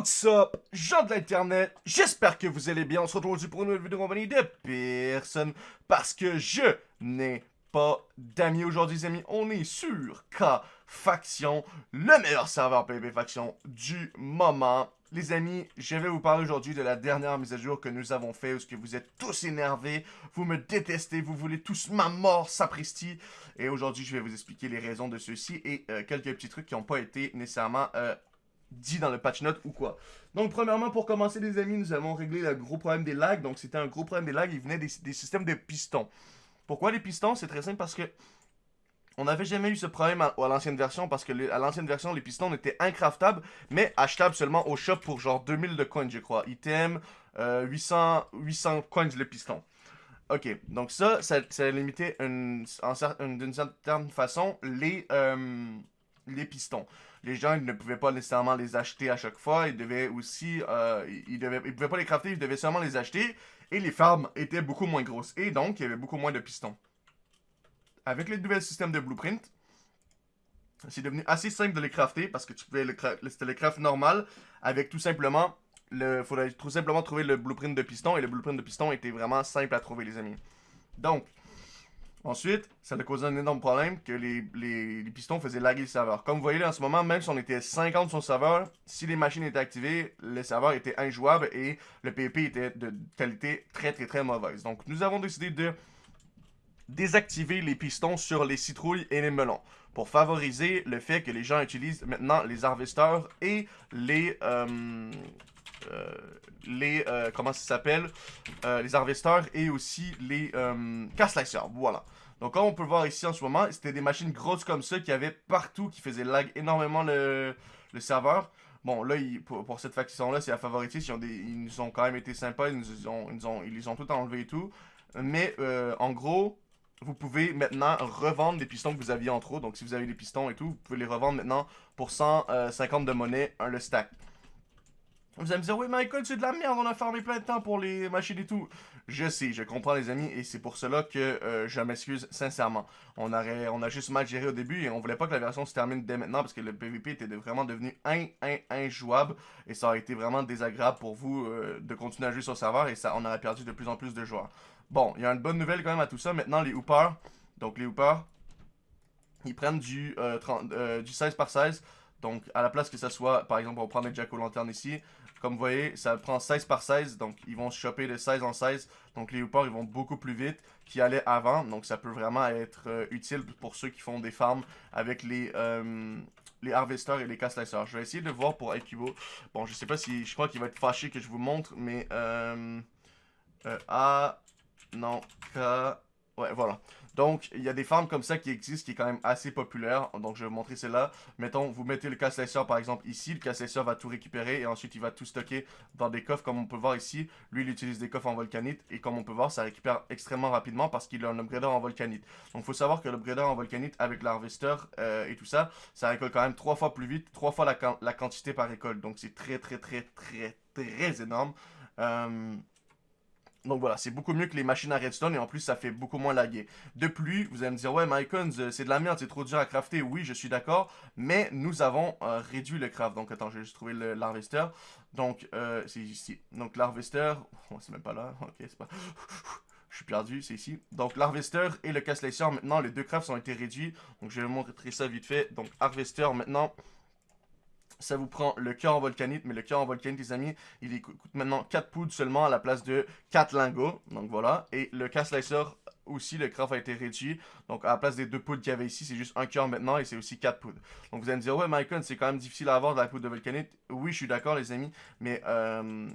What's up, gens de l'internet, j'espère que vous allez bien, on se retrouve aujourd'hui pour une nouvelle vidéo compagnie de personne, parce que je n'ai pas d'amis aujourd'hui les amis, on est sur K-Faction, le meilleur serveur PvP Faction du moment. Les amis, je vais vous parler aujourd'hui de la dernière mise à jour que nous avons fait, où ce que vous êtes tous énervés, vous me détestez, vous voulez tous ma mort, sapristi. Et aujourd'hui, je vais vous expliquer les raisons de ceci et euh, quelques petits trucs qui n'ont pas été nécessairement euh, dit dans le patch note ou quoi. Donc, premièrement, pour commencer, les amis, nous avons réglé le gros problème des lags. Donc, c'était un gros problème des lags. Il venait des, systèmes de pistons. Pourquoi les pistons? C'est très simple parce que on n'avait jamais eu ce problème à, l'ancienne version parce que à l'ancienne version, les pistons étaient incraftables, mais achetables seulement au shop pour genre 2000 de coins, je crois. Item, 800, 800 coins le piston. Ok, donc ça, ça, ça limitait d'une certaine façon les, euh, les pistons. Les gens ils ne pouvaient pas nécessairement les acheter à chaque fois. Ils devaient aussi... Euh, ils, devaient, ils pouvaient pas les crafter, ils devaient seulement les acheter. Et les farms étaient beaucoup moins grosses. Et donc, il y avait beaucoup moins de pistons. Avec les nouveaux systèmes de blueprint, c'est devenu assez simple de les crafter parce que tu pouvais le c'était le craft normal avec tout simplement le faudrait tout simplement trouver le blueprint de piston et le blueprint de piston était vraiment simple à trouver les amis. Donc Ensuite, ça a causé un énorme problème que les, pistons faisaient laguer le serveur. Comme vous voyez là en ce moment, même si on était 50 sur le serveur, si les machines étaient activées, le serveur était injouable et le PvP était de qualité très très très mauvaise. Donc nous avons décidé de désactiver les pistons sur les citrouilles et les melons pour favoriser le fait que les gens utilisent maintenant les harvesters et les... Euh, les, euh, comment ça s'appelle, euh, les harvesters et aussi les euh, voilà. Donc comme on peut voir ici en ce moment, c'était des machines grosses comme ça qui avaient partout, qui faisaient lag énormément le, le serveur. Bon, là, pour, cette faction-là, c'est la favorité. Ils, nous ont quand même été sympas. Ils nous ont, ils, ont, ils les ont tout enlevé et tout. Mais, en gros, vous pouvez maintenant revendre des pistons que vous aviez en trop. Donc, si vous avez des pistons et tout, vous pouvez les revendre maintenant pour 150 de monnaie, le stack. Vous allez me dire, oui, Michael, c'est de la merde, on a farmé plein de temps pour les machines et tout. Je sais, je comprends les amis, et c'est pour cela que euh, je m'excuse sincèrement. On, aurait, on a juste mal géré au début, et on voulait pas que la version se termine dès maintenant, parce que le PvP était vraiment devenu in, in, injouable, et ça aurait été vraiment désagréable pour vous euh, de continuer à jouer sur le serveur, et ça, on aurait perdu de plus en plus de joueurs. Bon, il y a une bonne nouvelle quand même à tout ça. Maintenant, les hoopers, donc les hoopers, ils prennent du, euh, du 16 par 16, donc, à la place que ça soit, par exemple, on prend les jack o' lantern ici, comme vous voyez, ça prend 16 par 16, donc ils vont choper de 16 en 16. Donc les hoopers, ils vont beaucoup plus vite qu'ils allaient avant. Donc ça peut vraiment être euh, utile pour ceux qui font des farms avec les, euh, les harvesters et les casse Je vais essayer de voir pour Aikibo. Bon, je sais pas si... Je crois qu'il va être fâché que je vous montre, mais... Euh, euh A... Non, K... Voilà. Donc, il y a des farms comme ça qui existent, qui est quand même assez populaire. Donc, je vais vous montrer celle-là. Mettons, vous mettez le casse par exemple ici. Le casse va tout récupérer et ensuite il va tout stocker dans des coffres comme on peut voir ici. Lui, il utilise des coffres en volcanite et comme on peut voir, ça récupère extrêmement rapidement parce qu'il a un upgrader en volcanite. Donc, il faut savoir que l'upgrader en volcanite avec l'harvester euh, et tout ça, ça récolte quand même trois fois plus vite, trois fois la, la quantité par récolte. Donc, c'est très, très, très, très, très énorme. Euh, donc voilà, c'est beaucoup mieux que les machines à redstone et en plus ça fait beaucoup moins laguer. De plus, vous allez me dire, ouais Mycons, euh, c'est de la merde, c'est trop dur à crafter. Oui, je suis d'accord, mais nous avons euh, réduit le craft. Donc attends, j'ai juste trouvé l'harvester. Donc euh, c'est ici. Donc l'harvester, oh, c'est même pas là, ok, c'est pas... Je suis perdu, c'est ici. Donc l'harvester et le casse maintenant, les deux crafts ont été réduits. Donc je vais vous montrer ça vite fait. Donc harvester maintenant, ça vous prend le cœur en volcanite, mais le cœur en volcanite, les amis, il coûte maintenant 4 poudres seulement à la place de 4 lingots. Donc voilà. Et le casse aussi, le craft a été réduit. Donc à la place des 2 poudres qu'il y avait ici, c'est juste un cœur maintenant et c'est aussi 4 poudres. Donc vous allez me dire, ouais, Michael, c'est quand même difficile à avoir de la poudre de volcanite. Oui, je suis d'accord, les amis, mais euh,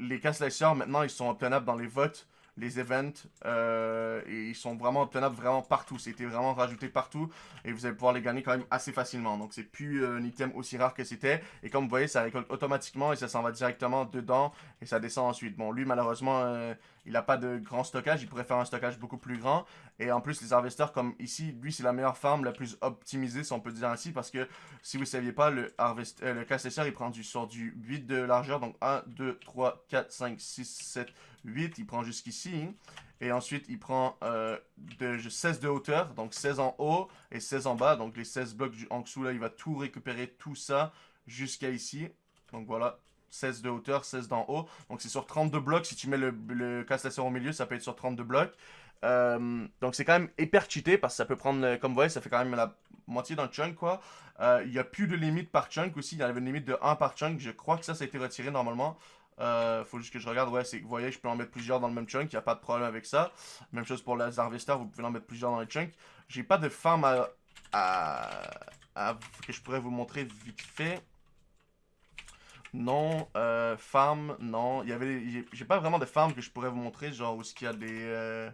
les casse maintenant, ils sont obtenables dans les votes les events. Euh, ils sont vraiment obtenables vraiment partout. C'était vraiment rajouté partout. Et vous allez pouvoir les gagner quand même assez facilement. Donc c'est plus euh, un item aussi rare que c'était. Et comme vous voyez, ça récolte automatiquement et ça s'en va directement dedans. Et ça descend ensuite. Bon, lui, malheureusement, euh, il n'a pas de grand stockage. Il pourrait faire un stockage beaucoup plus grand. Et en plus, les harvesters, comme ici, lui, c'est la meilleure farm la plus optimisée, si on peut dire ainsi. Parce que si vous ne saviez pas, le, harvest, le il prend du, sur du 8 de largeur. Donc 1, 2, 3, 4, 5, 6, 7, 8, il prend jusqu'ici. Et ensuite, il prend euh, de 16 de hauteur, donc 16 en haut et 16 en bas. Donc les 16 blocs en dessous, là, il va tout récupérer, tout ça, jusqu'à ici. Donc voilà, 16 de hauteur, 16 d'en haut. Donc c'est sur 32 blocs. Si tu mets le, le casse au milieu, ça peut être sur 32 blocs. Euh, donc c'est quand même hyper cheaté parce que ça peut prendre, euh, comme vous voyez, ça fait quand même la moitié le chunk quoi. Il n'y a plus de limite par chunk aussi, il y avait une limite de 1 par chunk, je crois que ça, ça a été retiré normalement. Euh, faut juste que je regarde, ouais, c'est vous voyez, je peux en mettre plusieurs dans le même chunk, il n'y a pas de problème avec ça. Même chose pour les Harvester, vous pouvez en mettre plusieurs dans le chunk. J'ai pas de farm à, à, que je pourrais vous montrer vite fait. Non, euh, farm, non. J'ai pas vraiment de farm que je pourrais vous montrer, genre où est-ce qu'il y a des,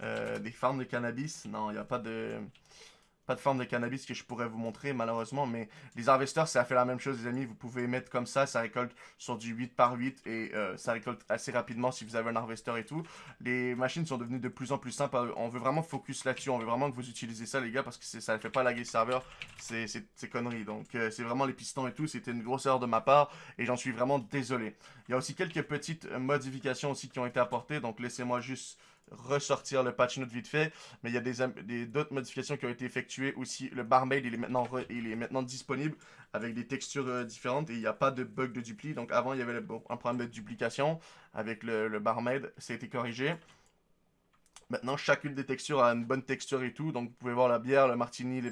euh, des farms de cannabis. Non, il n'y a pas de pas de forme de cannabis que je pourrais vous montrer malheureusement, mais les harvesters, ça fait la même chose les amis, vous pouvez mettre comme ça, ça récolte sur du 8 par 8 et euh, ça récolte assez rapidement si vous avez un harvester et tout. Les machines sont devenues de plus en plus simples, on veut vraiment focus là-dessus, on veut vraiment que vous utilisez ça les gars parce que ça ne fait pas laguer le serveur, c'est conneries. Donc euh, c'est vraiment les pistons et tout, c'était une grosse erreur de ma part et j'en suis vraiment désolé. Il y a aussi quelques petites modifications aussi qui ont été apportées, donc laissez-moi juste ressortir le patch note vite fait. Mais il y a des d'autres modifications qui ont été effectuées aussi. Le barmaid, il est maintenant, il est maintenant disponible avec des textures euh, différentes et il n'y a pas de bug de dupli. Donc avant, il y avait un problème de duplication avec le, barmaid. Ça a été corrigé. Maintenant, chacune des textures a une bonne texture et tout. Donc, vous pouvez voir la bière, le martini,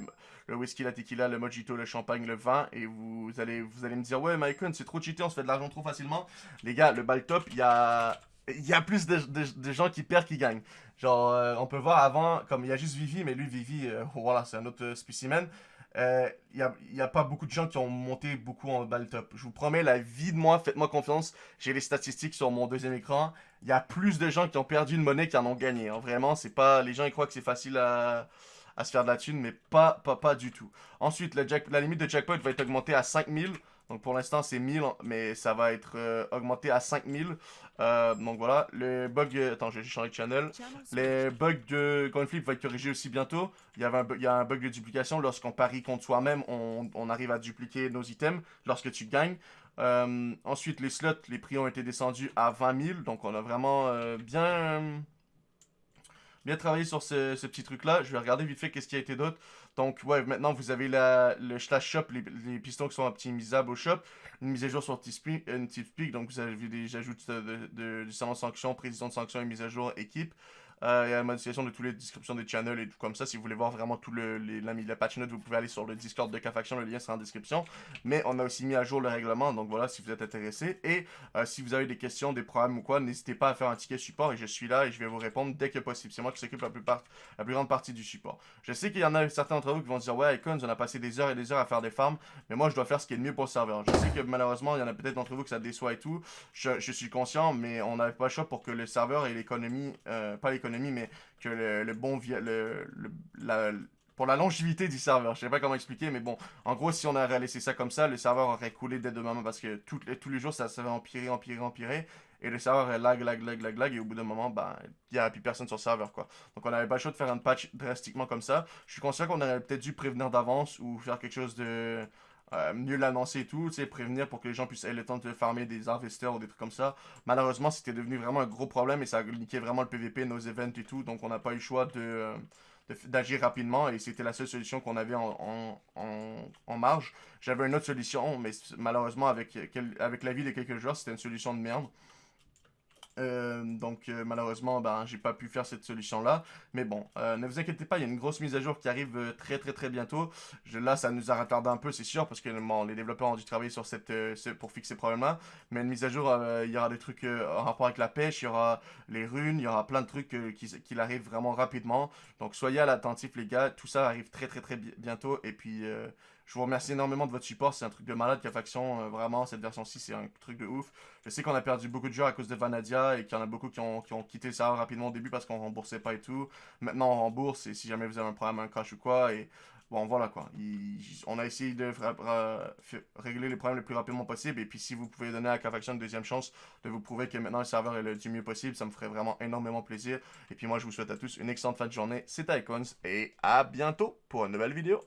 le whisky, la tequila, le mojito, le champagne, le vin. Et vous allez, vous allez me dire, ouais, Mycon, c'est trop cheaté, on se fait de l'argent trop facilement. Les gars, le ball top, il y a il y a plus de, gens qui perdent qui gagnent. Genre, euh, on peut voir avant, comme il y a juste Vivi, mais lui, Vivi, euh, voilà, c'est un autre euh, spécimen. Il n'y a, a, pas beaucoup de gens qui ont monté beaucoup en balle top. Je vous promets, la vie de moi, faites-moi confiance. J'ai les statistiques sur mon deuxième écran. Il y a plus de gens qui ont perdu une monnaie qui en ont gagné. Hein. Vraiment, c'est pas. Les gens ils croient que c'est facile à, à, se faire de la thune, mais pas, pas, pas du tout. Ensuite, la limite de jackpot va être augmentée à 5000. Donc pour l'instant c'est 1000, mais ça va être euh, augmenté à 5000. Euh, donc voilà, le bug... Attends, j'ai changé de channel. Les bugs de CoinFlip vont être corrigés aussi bientôt. Il y, avait un, il y a un bug de duplication. Lorsqu'on parie contre soi-même, on, arrive à dupliquer nos items lorsque tu gagnes. Euh, ensuite, les slots, les prix ont été descendus à 20 000. Donc on a vraiment bien bien travaillé sur ce, petit truc-là. Je vais regarder vite fait qu'est-ce qui a été d'autre. Donc, ouais, maintenant, vous avez la, le slash shop, les, pistons qui sont optimisables au shop. Une mise à jour sur Teamspeak, une donc vous avez des ajouts de, de, de, sanctions, précision de sanctions et mise à jour équipe. Euh, il y a la modification de toutes les descriptions des channels et tout comme ça. Si vous voulez voir vraiment tout le, les, la, patch note, vous pouvez aller sur le Discord de K-Faction. Le lien sera en description. Mais on a aussi mis à jour le règlement. Donc voilà, si vous êtes intéressé. Et euh, si vous avez des questions, des problèmes ou quoi, n'hésitez pas à faire un ticket support. Et je suis là et je vais vous répondre dès que possible. C'est moi qui s'occupe la, la plus grande partie du support. Je sais qu'il y en a certains d'entre vous qui vont dire Ouais, Icons, on a passé des heures et des heures à faire des farms. Mais moi, je dois faire ce qui est le mieux pour le serveur. Je sais que malheureusement, il y en a peut-être d'entre vous que ça déçoit et tout. Je, suis conscient, mais on n'avait pas le choix pour que le serveur et l'économie, euh, pas l'économie, mais que le, bon le, la, pour la longévité du serveur. Je sais pas comment expliquer, mais bon, en gros, si on avait laissé ça comme ça, le serveur aurait coulé dès demain parce que tous les jours, ça, va empirer, empirer, empirer. Et le serveur est lag, lag, lag, lag, lag, et au bout d'un moment, ben, il n'y a plus personne sur le serveur, quoi. Donc on n'avait pas le choix de faire un patch drastiquement comme ça. Je suis conscient qu'on aurait peut-être dû prévenir d'avance ou faire quelque chose de euh, mieux l'annoncer et tout, prévenir pour que les gens puissent avoir le temps de farmer des harvesters ou des trucs comme ça. Malheureusement, c'était devenu vraiment un gros problème et ça niqué vraiment le PVP, nos events et tout, donc on n'a pas eu le choix de d'agir rapidement et c'était la seule solution qu'on avait en, en, marge. J'avais une autre solution, mais malheureusement, avec, avec l'avis de quelques joueurs, c'était une solution de merde. Euh, donc euh, malheureusement, ben, j'ai pas pu faire cette solution-là. Mais bon, euh, ne vous inquiétez pas, il y a une grosse mise à jour qui arrive très très très bientôt. là, ça nous a retardé un peu, c'est sûr, parce que les développeurs ont dû travailler sur cette, pour fixer ces problèmes-là. Mais une mise à jour, il y aura des trucs en rapport avec la pêche, il y aura les runes, il y aura plein de trucs qui, qui arrivent vraiment rapidement. Donc soyez à l'attentif les gars, tout ça arrive très très très bientôt. Et puis... Je vous remercie énormément de votre support. C'est un truc de malade qu'a faction. Euh, vraiment, cette version-ci, c'est un truc de ouf. Je sais qu'on a perdu beaucoup de joueurs à cause de Vanadia et qu'il y en a beaucoup qui ont, qui ont quitté le serveur rapidement au début parce qu'on remboursait pas et tout. Maintenant, on rembourse et si jamais vous avez un problème, un crash ou quoi. Et bon, voilà quoi. on a essayé de régler les problèmes le plus rapidement possible. Et puis, si vous pouvez donner à K-Faction une deuxième chance de vous prouver que maintenant le serveur est le du mieux possible, ça me ferait vraiment énormément plaisir. Et puis, moi, je vous souhaite à tous une excellente fin de journée. C'était Icons et à bientôt pour une nouvelle vidéo.